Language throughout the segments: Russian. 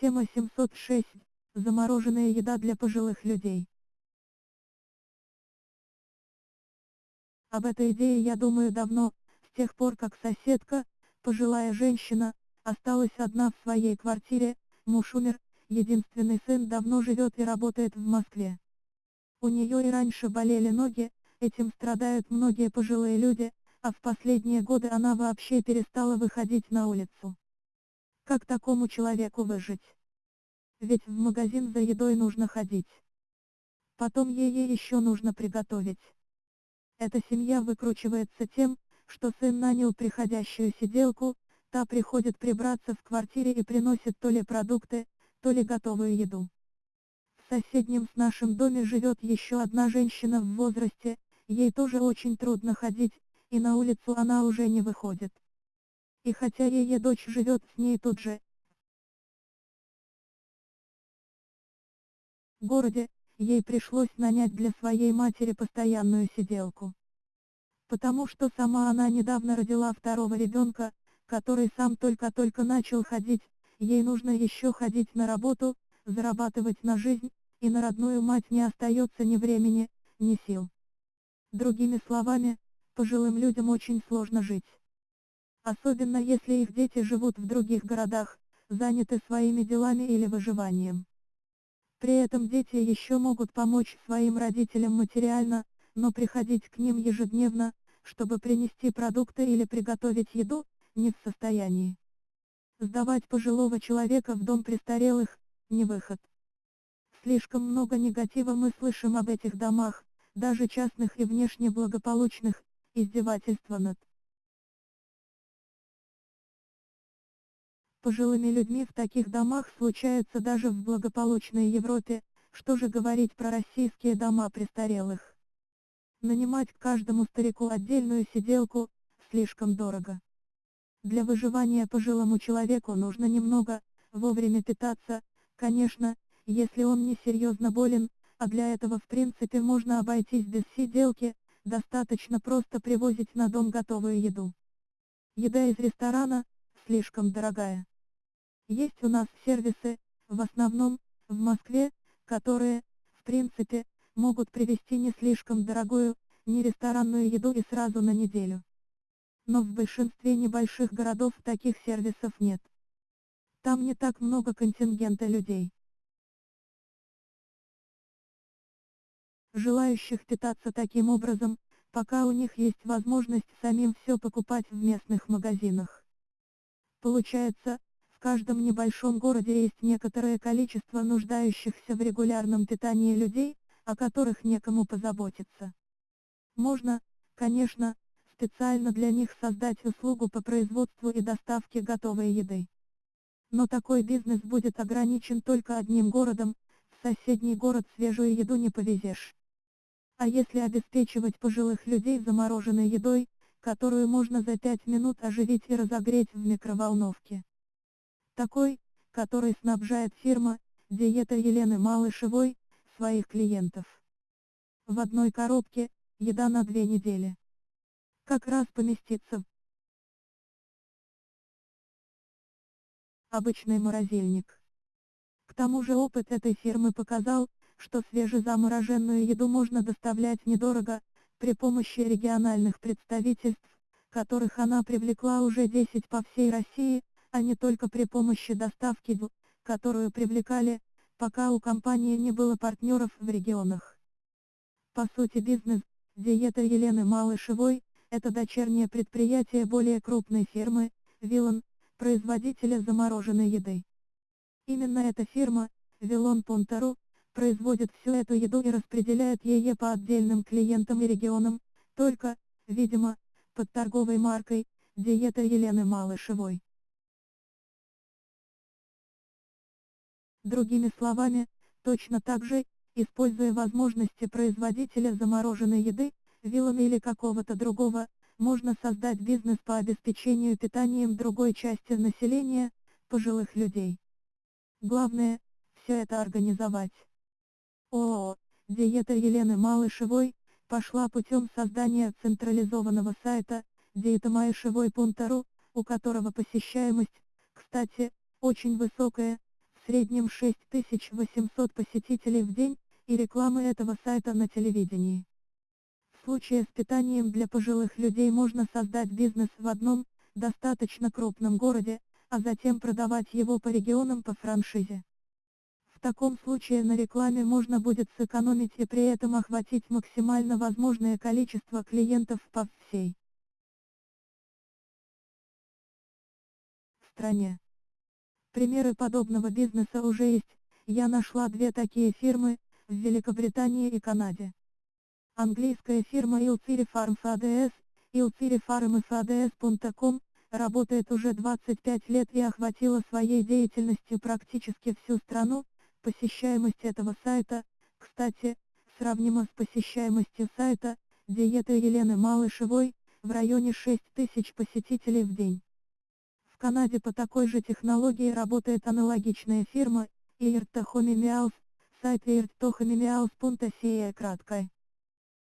Тема 706. Замороженная еда для пожилых людей. Об этой идее я думаю давно, с тех пор как соседка, пожилая женщина, осталась одна в своей квартире, муж умер, единственный сын давно живет и работает в Москве. У нее и раньше болели ноги, этим страдают многие пожилые люди, а в последние годы она вообще перестала выходить на улицу. Как такому человеку выжить? Ведь в магазин за едой нужно ходить. Потом ей еще нужно приготовить. Эта семья выкручивается тем, что сын нанял приходящую сиделку, та приходит прибраться в квартире и приносит то ли продукты, то ли готовую еду. В соседнем с нашим доме живет еще одна женщина в возрасте, ей тоже очень трудно ходить, и на улицу она уже не выходит. И хотя ее дочь живет с ней тут же, в городе, ей пришлось нанять для своей матери постоянную сиделку. Потому что сама она недавно родила второго ребенка, который сам только-только начал ходить, ей нужно еще ходить на работу, зарабатывать на жизнь, и на родную мать не остается ни времени, ни сил. Другими словами, пожилым людям очень сложно жить. Особенно если их дети живут в других городах, заняты своими делами или выживанием. При этом дети еще могут помочь своим родителям материально, но приходить к ним ежедневно, чтобы принести продукты или приготовить еду, не в состоянии. Сдавать пожилого человека в дом престарелых – не выход. Слишком много негатива мы слышим об этих домах, даже частных и внешне благополучных, издевательства над пожилыми людьми в таких домах случаются даже в благополучной Европе, что же говорить про российские дома престарелых. Нанимать к каждому старику отдельную сиделку, слишком дорого. Для выживания пожилому человеку нужно немного, вовремя питаться, конечно, если он не серьезно болен, а для этого в принципе можно обойтись без сиделки, достаточно просто привозить на дом готовую еду. Еда из ресторана, слишком дорогая. Есть у нас сервисы, в основном, в Москве, которые, в принципе, могут привезти не слишком дорогую, не ресторанную еду и сразу на неделю. Но в большинстве небольших городов таких сервисов нет. Там не так много контингента людей. Желающих питаться таким образом, пока у них есть возможность самим все покупать в местных магазинах. Получается, каждом небольшом городе есть некоторое количество нуждающихся в регулярном питании людей, о которых некому позаботиться. Можно, конечно, специально для них создать услугу по производству и доставке готовой еды. Но такой бизнес будет ограничен только одним городом, в соседний город свежую еду не повезешь. А если обеспечивать пожилых людей замороженной едой, которую можно за 5 минут оживить и разогреть в микроволновке? Такой, который снабжает фирма «Диета Елены Малышевой» своих клиентов. В одной коробке, еда на две недели. Как раз поместится обычный морозильник. К тому же опыт этой фирмы показал, что свежезамороженную еду можно доставлять недорого, при помощи региональных представительств, которых она привлекла уже 10 по всей России, а не только при помощи доставки в, которую привлекали, пока у компании не было партнеров в регионах. По сути бизнес, диета Елены Малышевой, это дочернее предприятие более крупной фирмы, Вилан, производителя замороженной еды. Именно эта фирма, Вилон Понтару, производит всю эту еду и распределяет ее по отдельным клиентам и регионам, только, видимо, под торговой маркой, диета Елены Малышевой. Другими словами, точно так же, используя возможности производителя замороженной еды, вилами или какого-то другого, можно создать бизнес по обеспечению питанием другой части населения, пожилых людей. Главное, все это организовать. ООО, диета Елены Малышевой, пошла путем создания централизованного сайта, диетамаишевой.ру, у которого посещаемость, кстати, очень высокая, в среднем 6800 посетителей в день, и рекламы этого сайта на телевидении. В случае с питанием для пожилых людей можно создать бизнес в одном, достаточно крупном городе, а затем продавать его по регионам по франшизе. В таком случае на рекламе можно будет сэкономить и при этом охватить максимально возможное количество клиентов по всей стране. Примеры подобного бизнеса уже есть, я нашла две такие фирмы, в Великобритании и Канаде. Английская фирма Ilciri Farm FADS, Ilciri Farm FADS.com, работает уже 25 лет и охватила своей деятельностью практически всю страну, посещаемость этого сайта, кстати, сравнима с посещаемостью сайта, диеты Елены Малышевой, в районе 6 тысяч посетителей в день. Канаде по такой же технологии работает аналогичная фирма, Irtohomi Meals, сайт irtohomi краткой.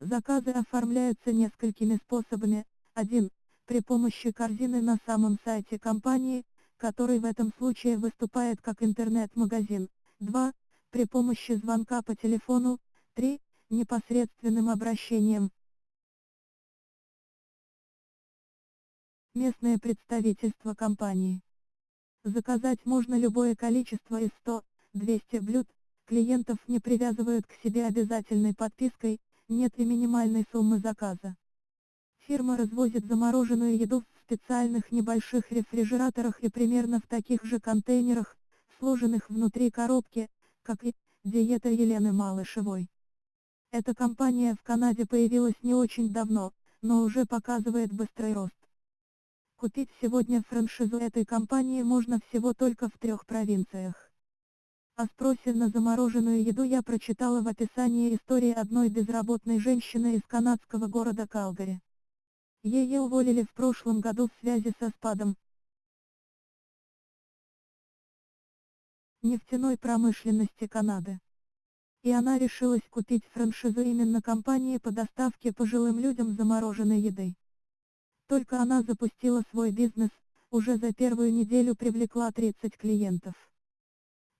Заказы оформляются несколькими способами. 1 при помощи корзины на самом сайте компании, который в этом случае выступает как интернет-магазин, 2. При помощи звонка по телефону, 3. Непосредственным обращением. Местное представительство компании. Заказать можно любое количество из 100-200 блюд, клиентов не привязывают к себе обязательной подпиской, нет и минимальной суммы заказа. Фирма развозит замороженную еду в специальных небольших рефрижераторах и примерно в таких же контейнерах, сложенных внутри коробки, как и диета Елены Малышевой. Эта компания в Канаде появилась не очень давно, но уже показывает быстрый рост. Купить сегодня франшизу этой компании можно всего только в трех провинциях. О спросе на замороженную еду я прочитала в описании истории одной безработной женщины из канадского города Калгари. Ее уволили в прошлом году в связи со спадом нефтяной промышленности Канады. И она решилась купить франшизу именно компании по доставке пожилым людям замороженной еды. Только она запустила свой бизнес, уже за первую неделю привлекла 30 клиентов.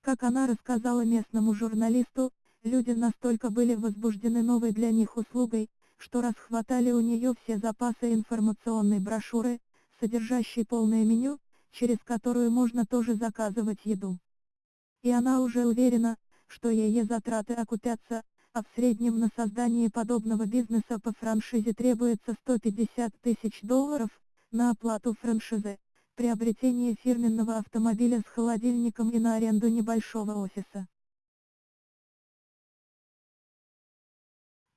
Как она рассказала местному журналисту, люди настолько были возбуждены новой для них услугой, что расхватали у нее все запасы информационной брошюры, содержащей полное меню, через которую можно тоже заказывать еду. И она уже уверена, что ее затраты окупятся, а в среднем на создание подобного бизнеса по франшизе требуется 150 тысяч долларов, на оплату франшизы, приобретение фирменного автомобиля с холодильником и на аренду небольшого офиса.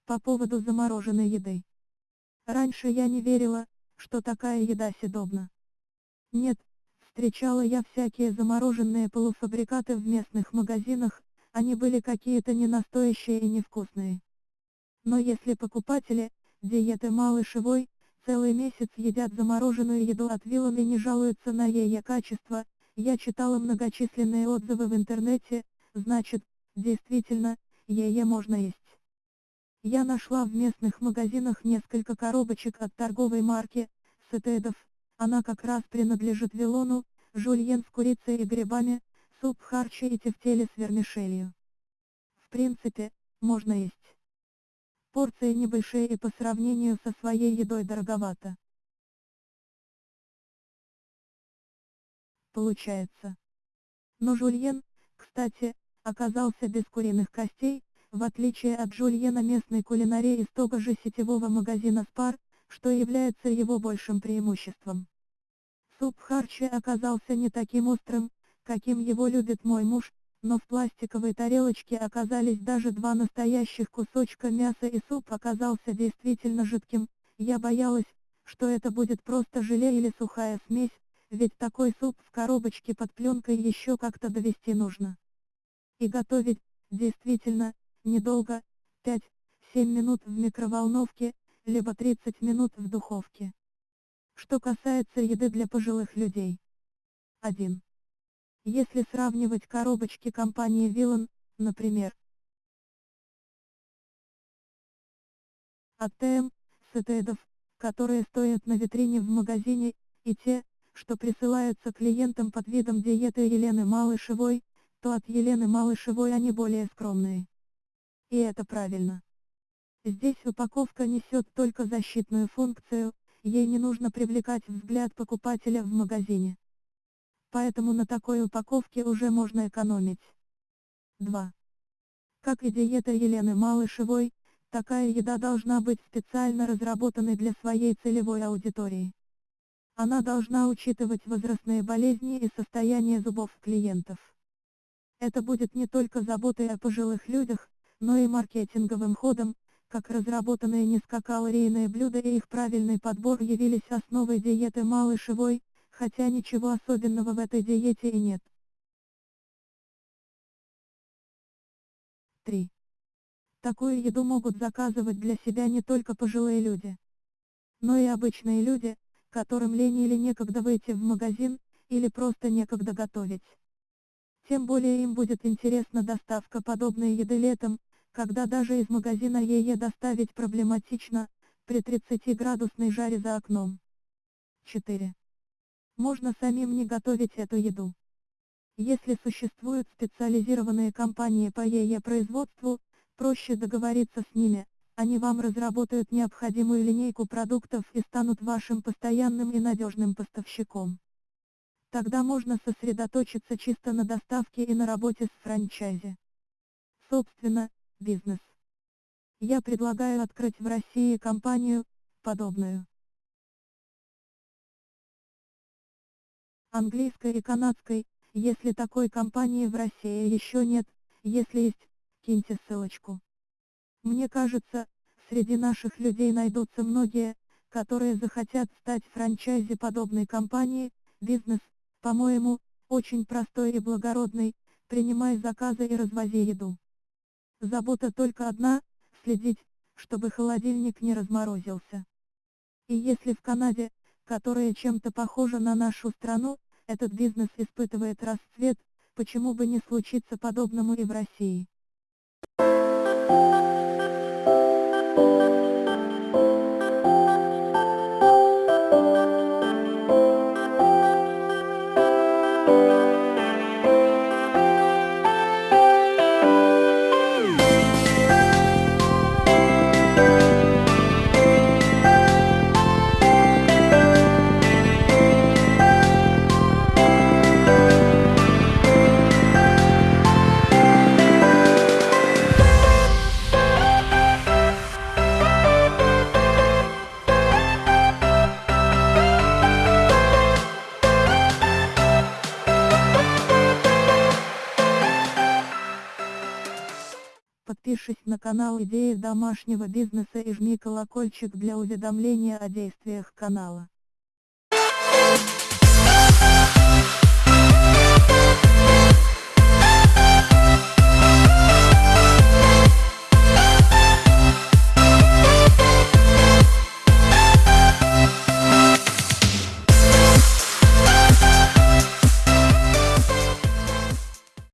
По поводу замороженной еды. Раньше я не верила, что такая еда съедобна. Нет, встречала я всякие замороженные полуфабрикаты в местных магазинах, они были какие-то ненастоящие и невкусные. Но если покупатели, диеты малышевой, целый месяц едят замороженную еду от Вилан и не жалуются на ее качество, я читала многочисленные отзывы в интернете, значит, действительно, ее можно есть. Я нашла в местных магазинах несколько коробочек от торговой марки Сетедов, она как раз принадлежит Вилону, жульен с курицей и грибами, суп харчи и тефтели с вермишелью. В принципе, можно есть. Порции небольшие и по сравнению со своей едой дороговато. Получается. Но жульен, кстати, оказался без куриных костей, в отличие от жульена местной кулинарии из того же сетевого магазина Спар, что является его большим преимуществом. Суп харчи оказался не таким острым, каким его любит мой муж, но в пластиковой тарелочке оказались даже два настоящих кусочка мяса и суп оказался действительно жидким, я боялась, что это будет просто желе или сухая смесь, ведь такой суп в коробочке под пленкой еще как-то довести нужно. И готовить, действительно, недолго, 5-7 минут в микроволновке, либо 30 минут в духовке. Что касается еды для пожилых людей. 1. Если сравнивать коробочки компании Виллан, например, АТМ, сетедов, которые стоят на витрине в магазине, и те, что присылаются клиентам под видом диеты Елены Малышевой, то от Елены Малышевой они более скромные. И это правильно. Здесь упаковка несет только защитную функцию, ей не нужно привлекать взгляд покупателя в магазине. Поэтому на такой упаковке уже можно экономить. 2. Как и диета Елены Малышевой, такая еда должна быть специально разработанной для своей целевой аудитории. Она должна учитывать возрастные болезни и состояние зубов клиентов. Это будет не только заботой о пожилых людях, но и маркетинговым ходом, как разработанные низкокалорийные блюда и их правильный подбор явились основой диеты Малышевой, хотя ничего особенного в этой диете и нет. 3. Такую еду могут заказывать для себя не только пожилые люди, но и обычные люди, которым лень или некогда выйти в магазин, или просто некогда готовить. Тем более им будет интересна доставка подобной еды летом, когда даже из магазина ее доставить проблематично, при 30-градусной жаре за окном. 4. Можно самим не готовить эту еду. Если существуют специализированные компании по ее производству, проще договориться с ними, они вам разработают необходимую линейку продуктов и станут вашим постоянным и надежным поставщиком. Тогда можно сосредоточиться чисто на доставке и на работе с франчайзи. Собственно, бизнес. Я предлагаю открыть в России компанию, подобную. Английской и канадской, если такой компании в России еще нет, если есть, киньте ссылочку. Мне кажется, среди наших людей найдутся многие, которые захотят стать франчайзи подобной компании, бизнес, по-моему, очень простой и благородный, принимай заказы и развози еду. Забота только одна, следить, чтобы холодильник не разморозился. И если в Канаде, которая чем-то похожа на нашу страну, этот бизнес испытывает расцвет, почему бы не случиться подобному и в России. Канал Идеи домашнего бизнеса и жми колокольчик для уведомления о действиях канала.